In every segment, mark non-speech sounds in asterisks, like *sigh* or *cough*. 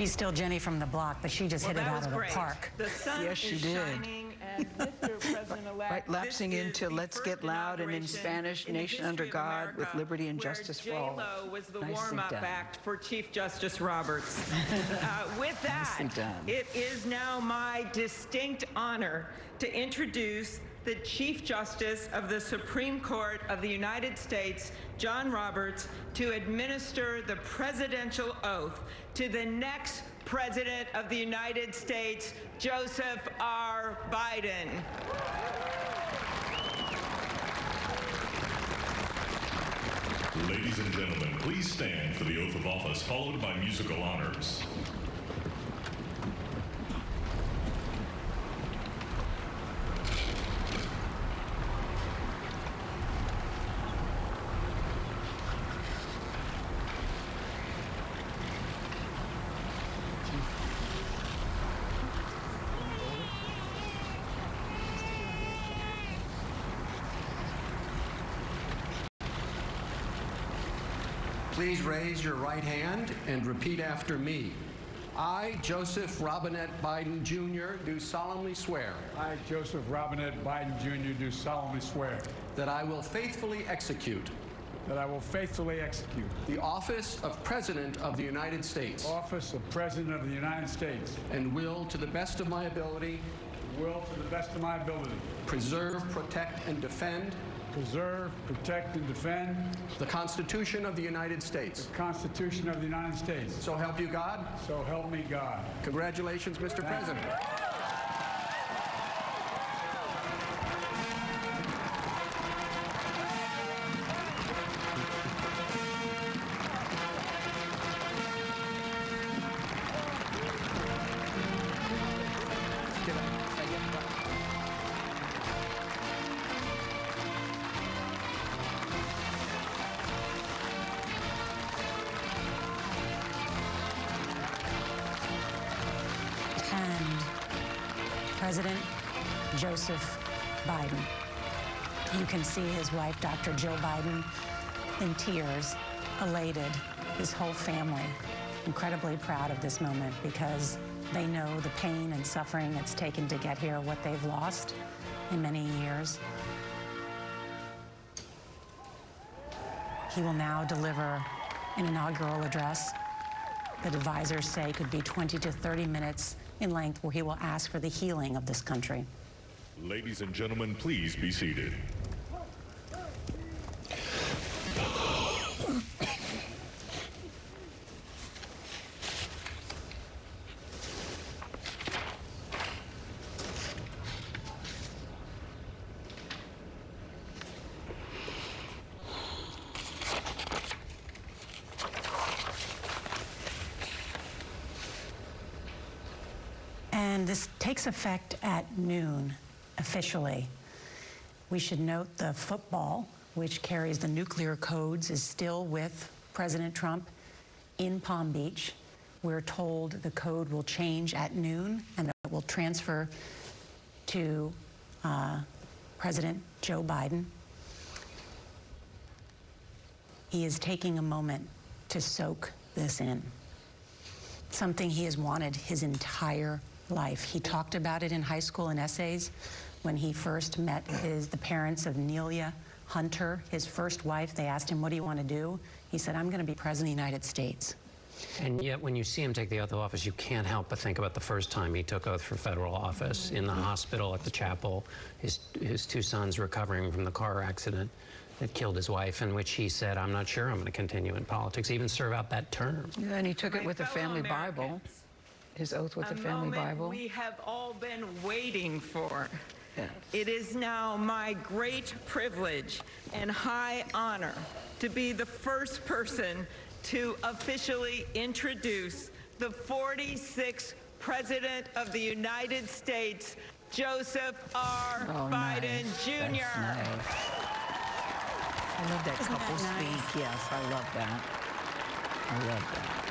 She's still Jenny from the block, but she just Well, hit it out was of the park. The sun Yes, she is did. shining, *laughs* Mr. Right, lapsing into Let's Get Loud and in Spanish, in Nation Under history of God with liberty and justice for all. J-Lo was the Nicely warm-up done. act for Chief Justice Roberts. *laughs* uh, with that, done. it is now my distinct honor to introduce the Chief Justice of the Supreme Court of the United States, John Roberts, to administer the presidential oath to the next President of the United States, Joseph R. Biden. Ladies and gentlemen, please stand for the oath of office, followed by musical honors. Please raise your right hand and repeat after me. I, Joseph Robinette Biden Jr., do solemnly swear I, Joseph Robinette Biden Jr., do solemnly swear that I will faithfully execute that I will faithfully execute the office of President of the United States office of President of the United States, and will, to the best of my ability, will to the best of my ability preserve, protect, and defend preserve, protect, and defend the Constitution of the United States. the Constitution of the United States. So help you God. So help me God. Congratulations, Mr. President. And Dr. Joe Biden, in tears, elated, his whole family incredibly proud of this moment because they know the pain and suffering it's taken to get here, what they've lost in many years. He will now deliver an inaugural address that advisors say could be 20 to 30 minutes in length, where he will ask for the healing of this country. Ladies and gentlemen, please be seated. And this takes effect at noon officially. We should note the football, which carries the nuclear codes, is still with President Trump in Palm Beach. We're told the code will change at noon and it will transfer to uh, President Joe Biden. He is taking a moment to soak this in something he has wanted his entire life. He talked about it in high school in essays when he first met his, the parents of Neilia Hunter, his first wife. They asked him, What do you want to do? He said, I'm going to be President of the United States. And yet, when you see him take the oath of office, you can't help but think about the first time he took oath for federal office in the hospital at the chapel. His, his two sons recovering from the car accident that killed his wife, in which he said, I'm not sure I'm going to continue in politics, even serve out that term. And he took it with the fellow family Bible, Americans, his oath with a the family Bible. we have all been waiting for. Yes. It is now my great privilege and high honor to be the first person to officially introduce the 46th President of the United States, Joseph R. Oh, Biden nice. Jr. Nice. I love that Isn't that couple nice? speak. Yes, I love that. I love that.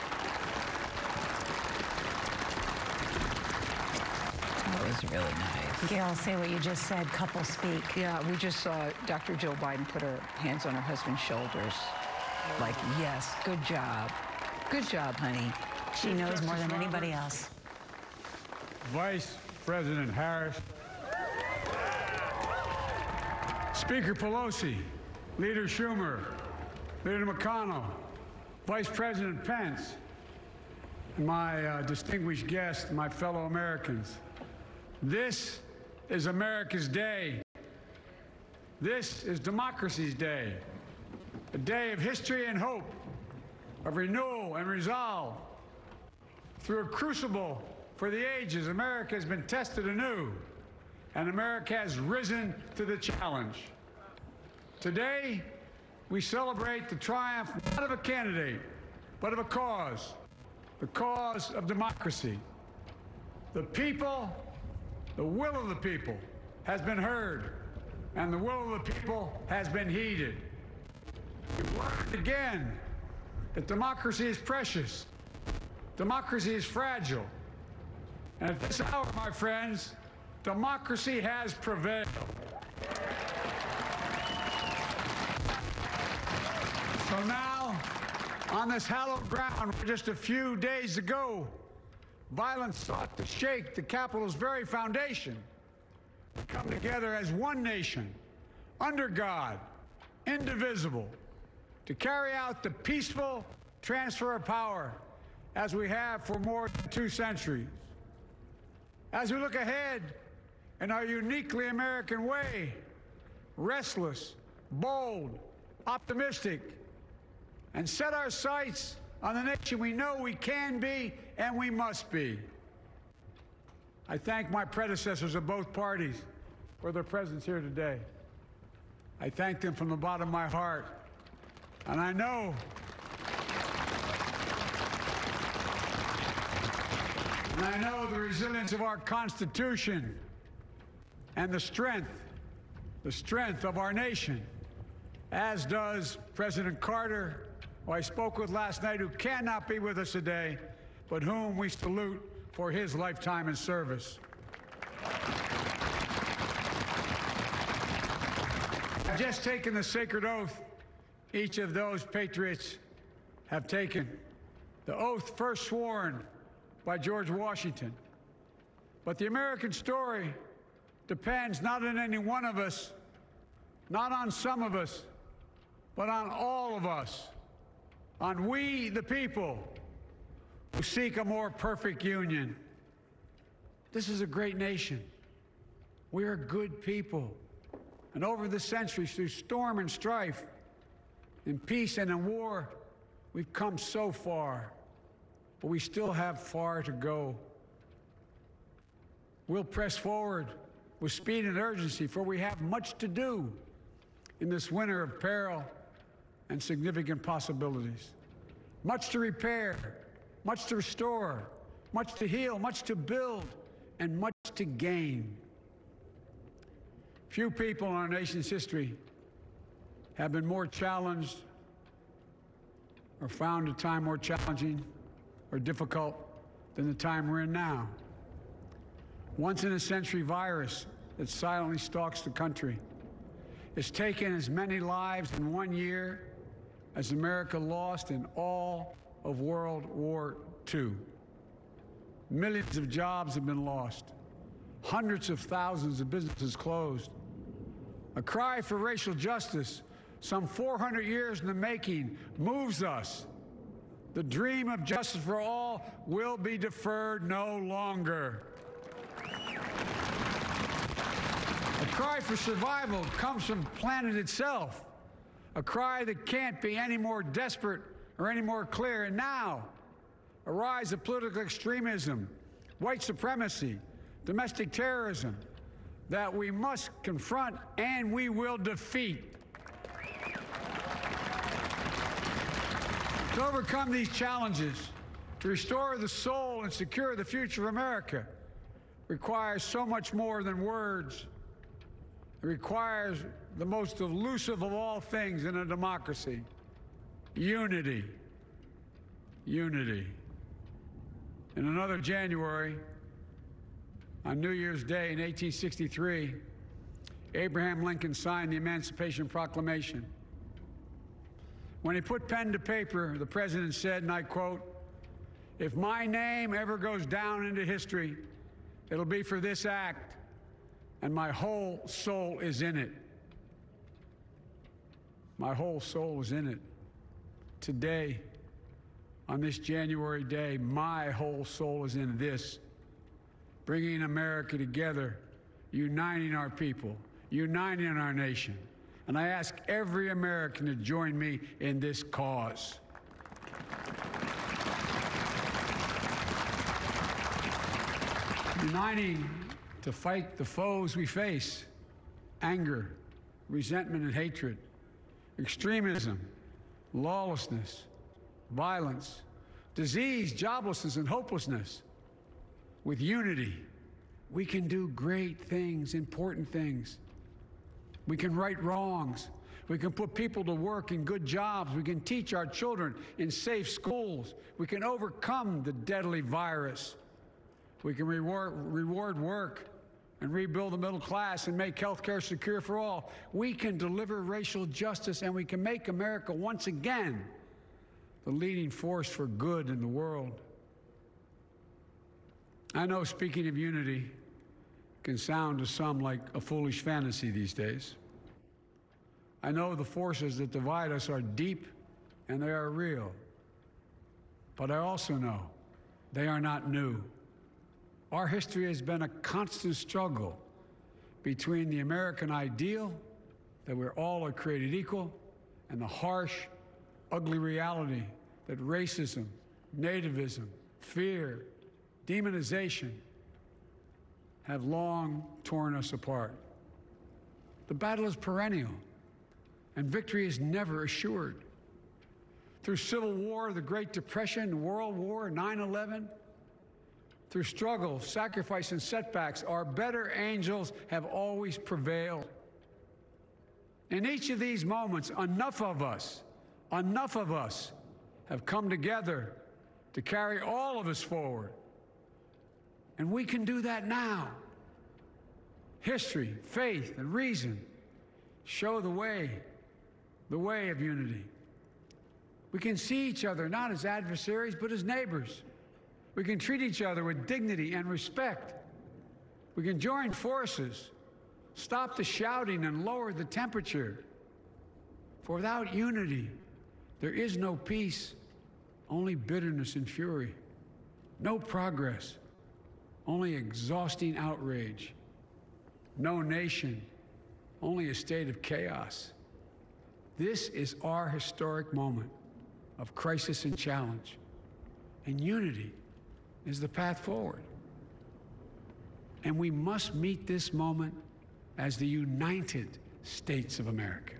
That was really nice. Gail, say what you just said, couple speak. Yeah, we just saw Dr. Jill Biden put her hands on her husband's shoulders. Like, yes, good job. Good job, honey. She knows more than anybody else. Vice President Harris, Speaker Pelosi, Leader Schumer, Leader McConnell, Vice President Pence, my uh, distinguished guests, my fellow Americans. This is America's day. This is democracy's day, a day of history and hope, of renewal and resolve. Through a crucible for the ages, America has been tested anew, and America has risen to the challenge. Today, we celebrate the triumph not of a candidate, but of a cause, the cause of democracy. The people, the will of the people, has been heard, and the will of the people has been heeded. We've learned again that democracy is precious, democracy is fragile. And at this hour, my friends, democracy has prevailed. So now, on this hallowed ground, just a few days ago, violence sought to shake the Capitol's very foundation, we come together as one nation, under God, indivisible, to carry out the peaceful transfer of power as we have for more than two centuries. As we look ahead in our uniquely American way, restless, bold, optimistic, and set our sights on the nation we know we can be and we must be. I thank my predecessors of both parties for their presence here today. I thank them from the bottom of my heart. And I know and I know the resilience of our Constitution and the strength, the strength of our nation, as does President Carter, who I spoke with last night, who cannot be with us today, but whom we salute for his lifetime in service. I've just taken the sacred oath each of those patriots have taken. The oath first sworn by George Washington. But the American story depends not on any one of us, not on some of us, but on all of us, on we, the people, who seek a more perfect union. This is a great nation. We are good people. And over the centuries, through storm and strife, in peace and in war, we've come so far, but we still have far to go. We'll press forward with speed and urgency, for we have much to do in this winter of peril and significant possibilities. Much to repair, much to restore, much to heal, much to build, and much to gain. Few people in our nation's history have been more challenged or found a time more challenging or difficult than the time we're in now. Once in a century virus that silently stalks the country. It's taken as many lives in one year as America lost in all of World War II. Millions of jobs have been lost. Hundreds of thousands of businesses closed. A cry for racial justice, some 400 years in the making, moves us. The dream of justice for all will be deferred no longer. A cry for survival comes from planet itself. A cry that can't be any more desperate or any more clear. And now, a rise of political extremism, white supremacy, domestic terrorism that we must confront and we will defeat. To overcome these challenges, to restore the soul and secure the future of America, requires so much more than words. Requires the most elusive of all things in a democracy unity. Unity. In another January, on New Year's Day in 1863, Abraham Lincoln signed the Emancipation Proclamation. When he put pen to paper, the president said, and I quote, If my name ever goes down into history, it'll be for this act, and my whole soul is in it. My whole soul is in it. Today, on this January day, my whole soul is in this bringing America together, uniting our people, uniting our nation. And I ask every American to join me in this cause. Uniting to fight the foes we face anger, resentment, and hatred, extremism, lawlessness, violence, disease, joblessness, and hopelessness. With unity, we can do great things, important things. We can right wrongs. We can put people to work in good jobs. We can teach our children in safe schools. We can overcome the deadly virus. We can reward, reward work and rebuild the middle class and make health care secure for all. We can deliver racial justice and we can make America once again the leading force for good in the world. I know speaking of unity can sound to some like a foolish fantasy these days. I know the forces that divide us are deep and they are real. But I also know they are not new. Our history has been a constant struggle between the American ideal that we're all are created equal and the harsh, ugly reality that racism, nativism, fear, demonization have long torn us apart. The battle is perennial, and victory is never assured. Through Civil War, the Great Depression, World War, 9 11, through struggle, sacrifice, and setbacks, our better angels have always prevailed. In each of these moments, enough of us, enough of us have come together to carry all of us forward. And we can do that now. History, faith, and reason show the way, the way of unity. We can see each other not as adversaries, but as neighbors. We can treat each other with dignity and respect. We can join forces, stop the shouting, and lower the temperature. For without unity, there is no peace, only bitterness and fury. No progress, only exhausting outrage. No nation, only a state of chaos. This is our historic moment of crisis and challenge. And unity is the path forward. And we must meet this moment as the United States of America.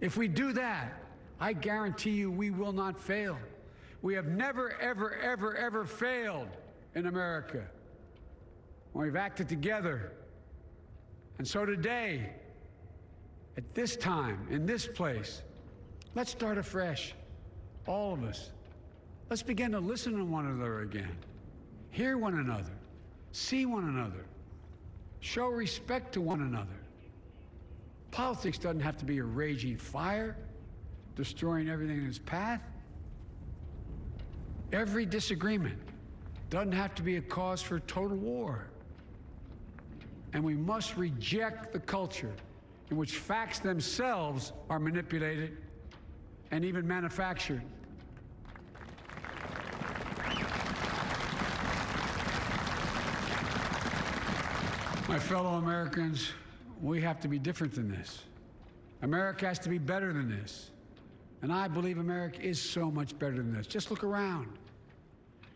If we do that, I guarantee you we will not fail. We have never, ever, ever, ever failed in America when we've acted together. And so today, at this time, in this place, let's start afresh, all of us. Let's begin to listen to one another again, hear one another, see one another, show respect to one another. Politics doesn't have to be a raging fire, destroying everything in its path. Every disagreement doesn't have to be a cause for total war. And we must reject the culture in which facts themselves are manipulated and even manufactured. My fellow Americans, we have to be different than this. America has to be better than this. And I believe America is so much better than this. Just look around.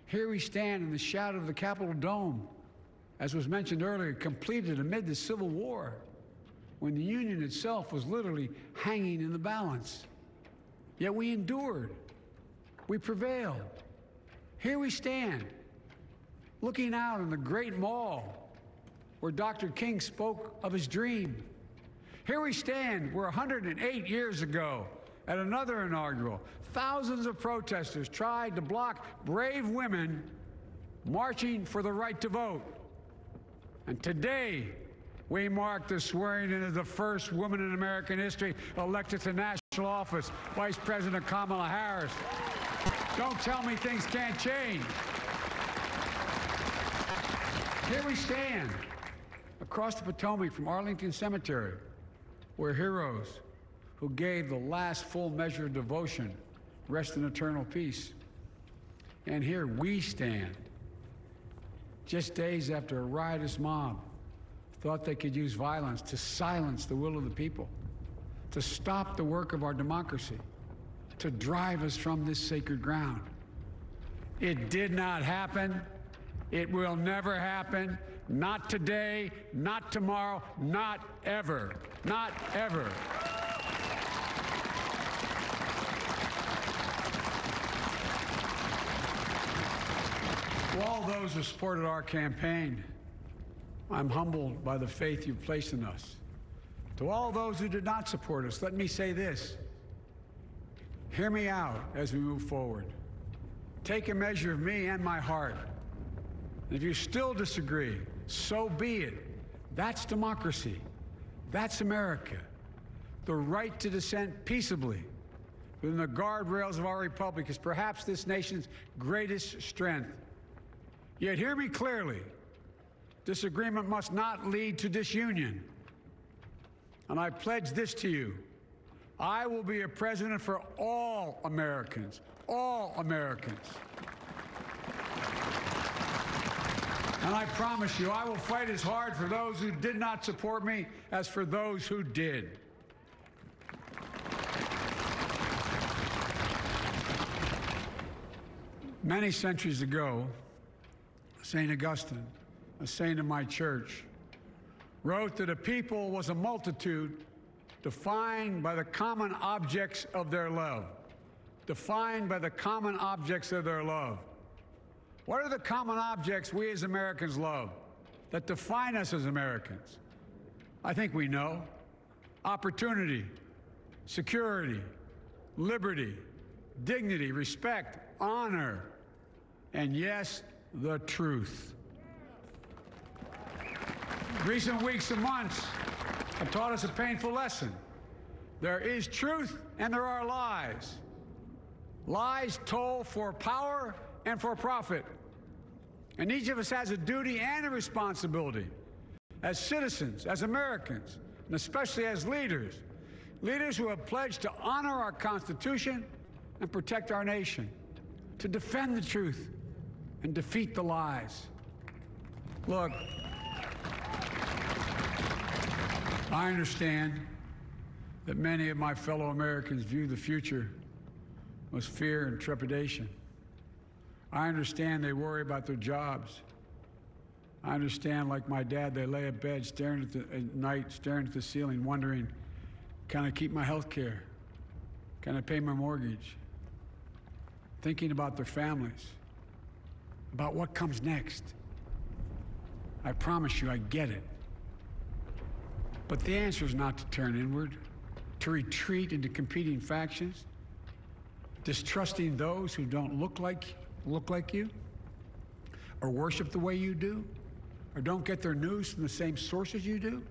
Here we stand in the shadow of the Capitol Dome, as was mentioned earlier, completed amid the Civil War, when the Union itself was literally hanging in the balance. Yet we endured. We prevailed. Here we stand, looking out on the great mall where Dr. King spoke of his dream. Here we stand, where 108 years ago, at another inaugural, thousands of protesters tried to block brave women marching for the right to vote. And today, we mark the swearing in of the first woman in American history elected to national office, Vice President Kamala Harris. Don't tell me things can't change. Here we stand across the Potomac from Arlington Cemetery, where heroes who gave the last full measure of devotion rest in eternal peace. And here we stand, just days after a riotous mob thought they could use violence to silence the will of the people, to stop the work of our democracy, to drive us from this sacred ground. It did not happen. It will never happen. Not today, not tomorrow, not ever. Not ever. To all those who supported our campaign, I'm humbled by the faith you've placed in us. To all those who did not support us, let me say this. Hear me out as we move forward. Take a measure of me and my heart. And if you still disagree, so be it. That's democracy. That's America. The right to dissent peaceably within the guardrails of our republic is perhaps this nation's greatest strength. Yet hear me clearly. Disagreement must not lead to disunion. And I pledge this to you. I will be a president for all Americans, all Americans. And I promise you, I will fight as hard for those who did not support me as for those who did. Many centuries ago, St. Augustine, a saint of my church, wrote that a people was a multitude defined by the common objects of their love. Defined by the common objects of their love. What are the common objects we as Americans love that define us as Americans? I think we know opportunity, security, liberty, dignity, respect, honor, and yes, the truth. Recent weeks and months have taught us a painful lesson. There is truth and there are lies. Lies told for power and for profit. And each of us has a duty and a responsibility as citizens, as Americans, and especially as leaders. Leaders who have pledged to honor our Constitution and protect our nation, to defend the truth and defeat the lies. Look, I understand that many of my fellow Americans view the future with fear and trepidation. I understand they worry about their jobs. I understand, like my dad, they lay in bed staring at, the, at night, staring at the ceiling, wondering, can I keep my health care? Can I pay my mortgage? Thinking about their families, about what comes next. I promise you, I get it. But the answer is not to turn inward, to retreat into competing factions, distrusting those who don't look like look like you, or worship the way you do, or don't get their news from the same sources you do.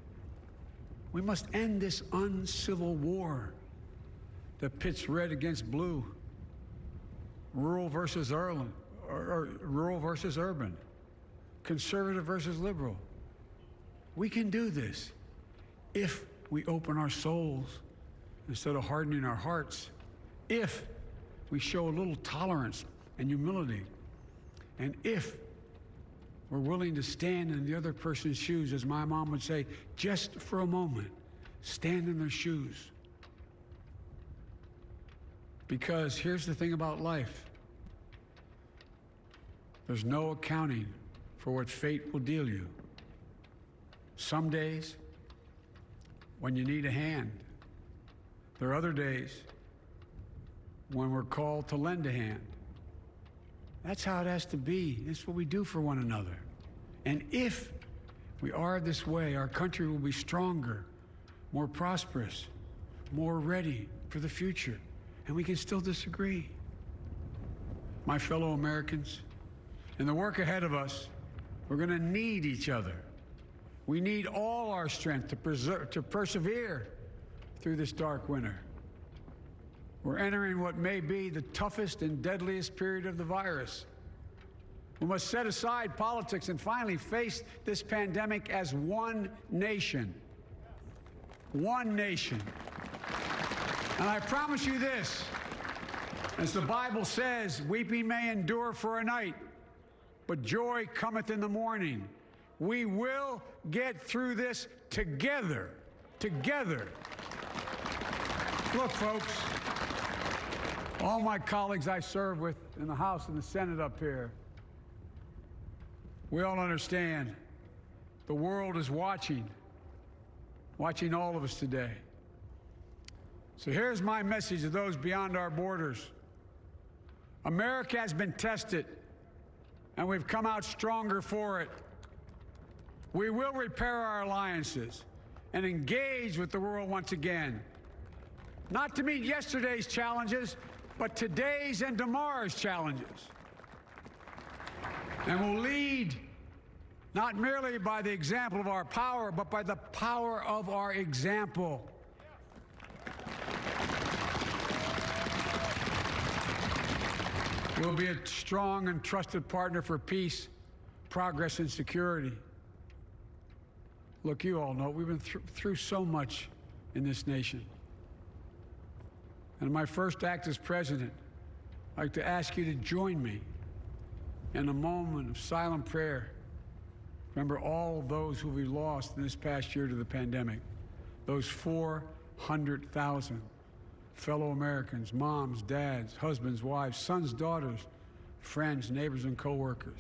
We must end this uncivil war that pits red against blue, rural versus urban, or, or rural versus urban, conservative versus liberal. We can do this if we open our souls instead of hardening our hearts, if we show a little tolerance and humility, and if we're willing to stand in the other person's shoes, as my mom would say, just for a moment, stand in their shoes. Because here's the thing about life there's no accounting for what fate will deal you. Some days, when you need a hand. There are other days when we're called to lend a hand. That's how it has to be. That's what we do for one another. And if we are this way, our country will be stronger, more prosperous, more ready for the future. And we can still disagree. My fellow Americans, in the work ahead of us, we're going to need each other. We need all our strength to, preserve, to persevere through this dark winter. We're entering what may be the toughest and deadliest period of the virus. We must set aside politics and finally face this pandemic as one nation. One nation. And I promise you this as the Bible says, weeping may endure for a night, but joy cometh in the morning. We will get through this together. Together. Look, folks, all my colleagues I serve with in the House and the Senate up here, we all understand the world is watching, watching all of us today. So here's my message to those beyond our borders America has been tested, and we've come out stronger for it. We will repair our alliances and engage with the world once again. Not to meet yesterday's challenges, but today's and tomorrow's challenges. And will lead not merely by the example of our power, but by the power of our example. We'll be a strong and trusted partner for peace, progress, and security. Look, you all know we've been thr- through so much in this nation. And my first act as president, I'd like to ask you to join me in a moment of silent prayer. Remember all those who we lost in this past year to the pandemic, those 400,000 fellow Americans, moms, dads, husbands, wives, sons, daughters, friends, neighbors, and coworkers.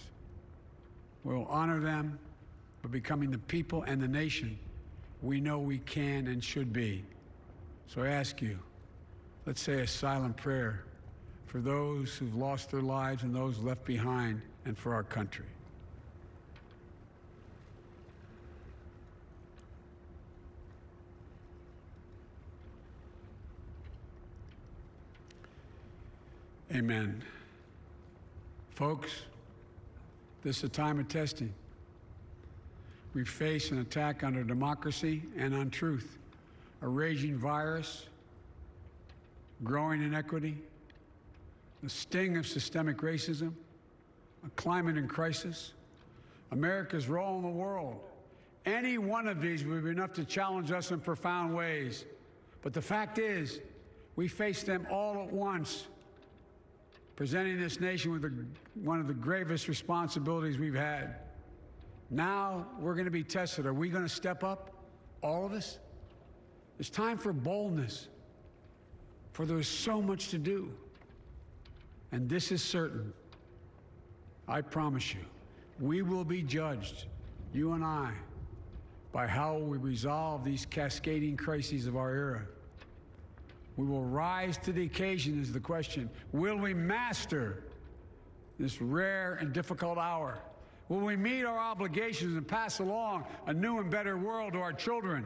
We'll honor them by becoming the people and the nation we know we can and should be. So I ask you, let's say a silent prayer for those who've lost their lives and those left behind and for our country. Amen. Folks, this is a time of testing. We face an attack on our democracy and on truth, a raging virus, growing inequity, the sting of systemic racism, a climate in crisis, America's role in the world. Any one of these would be enough to challenge us in profound ways. But the fact is, we face them all at once presenting this nation with one of the gravest responsibilities we've had. Now we're going to be tested. Are we going to step up? All of us? It's time for boldness, for there's so much to do. And this is certain. I promise you, we will be judged, you and I, by how we resolve these cascading crises of our era. We will rise to the occasion, is the question. Will we master this rare and difficult hour? Will we meet our obligations and pass along a new and better world to our children?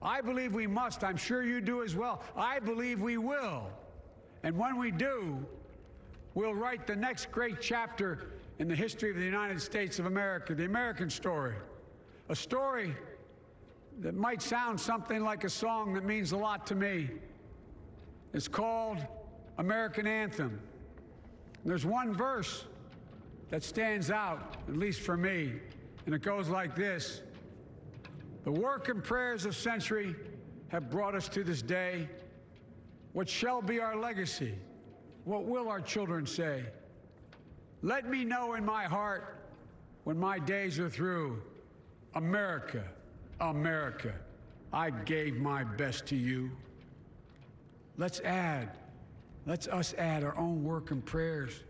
I believe we must. I'm sure you do as well. I believe we will. And when we do, we'll write the next great chapter in the history of the United States of America, the American story. A story that might sound something like a song that means a lot to me. It's called American Anthem. There's one verse that stands out, at least for me, and it goes like this The work and prayers of century have brought us to this day. What shall be our legacy? What will our children say? Let me know in my heart when my days are through America, America, I gave my best to you. Let's add, let's us add our own work and prayers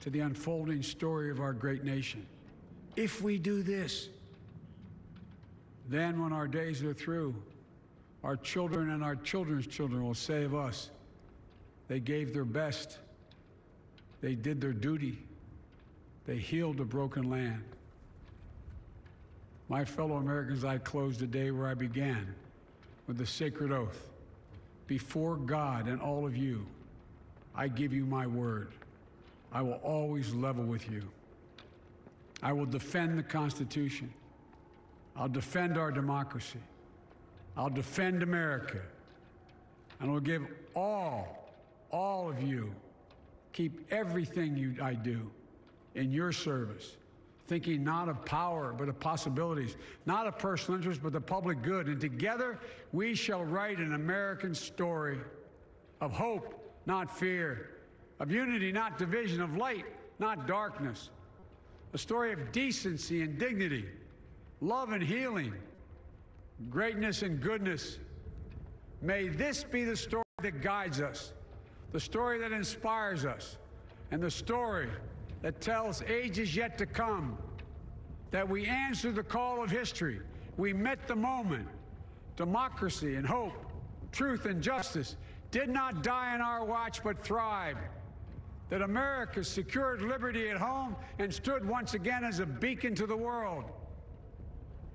to the unfolding story of our great nation. If we do this, then when our days are through, our children and our children's children will of us, they gave their best, they did their duty, they healed a broken land. My fellow Americans, I close the day where I began with the sacred oath. Before God and all of you, I give you my word. I will always level with you. I will defend the Constitution. I'll defend our democracy. I'll defend America. and I'll give all, all of you, keep everything you, I do in your service, thinking not of power, but of possibilities, not of personal interest, but the public good. And together we shall write an American story of hope, not fear, of unity, not division, of light, not darkness, a story of decency and dignity, love and healing, greatness and goodness. May this be the story that guides us, the story that inspires us, and the story that tells ages yet to come that we answered the call of history. We met the moment. Democracy and hope, truth and justice did not die in our watch but thrived. That America secured liberty at home and stood once again as a beacon to the world.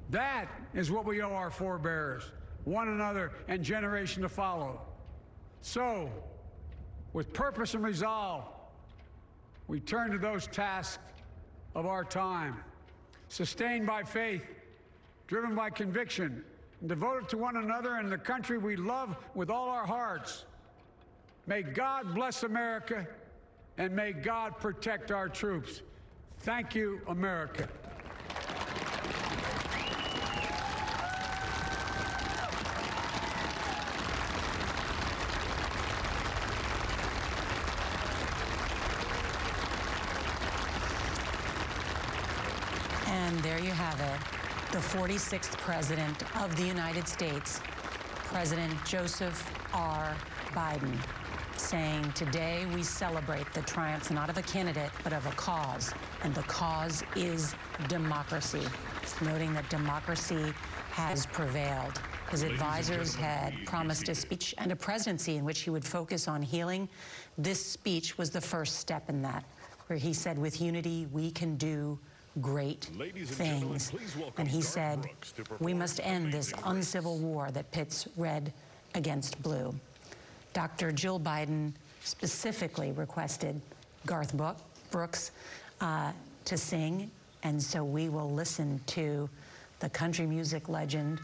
That is what we owe our forebears, one another, and generation to follow. So, with purpose and resolve, we turn to those tasks of our time, sustained by faith, driven by conviction, and devoted to one another and the country we love with all our hearts. May God bless America, and may God protect our troops. Thank you, America. And there you have it, the 46th President of the United States, President Joseph R. Biden, saying, Today we celebrate the triumph not of a candidate, but of a cause. And the cause is democracy. Noting that democracy has prevailed. His advisors had promised a speech and a presidency in which he would focus on healing. This speech was the first step in that, where he said, With unity, we can do great Ladies things. And he said, We must end this uncivil war that pits red against blue. Dr. Jill Biden specifically requested Garth Brooks uh, to sing, and so we will listen to the country music legend